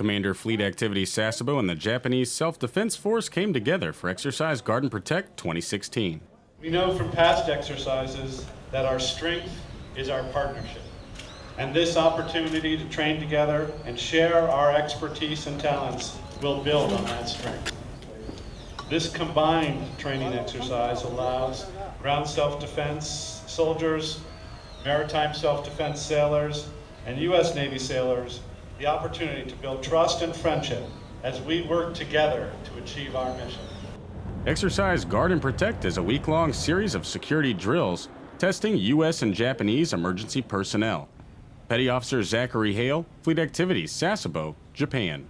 Commander Fleet Activities Sasebo and the Japanese Self-Defense Force came together for Exercise Guard and Protect 2016. We know from past exercises that our strength is our partnership. And this opportunity to train together and share our expertise and talents will build on that strength. This combined training exercise allows ground self-defense soldiers, maritime self-defense sailors, and U.S. Navy sailors the opportunity to build trust and friendship as we work together to achieve our mission. Exercise Guard and Protect is a week-long series of security drills testing U.S. and Japanese emergency personnel. Petty Officer Zachary Hale, Fleet Activities, Sasebo, Japan.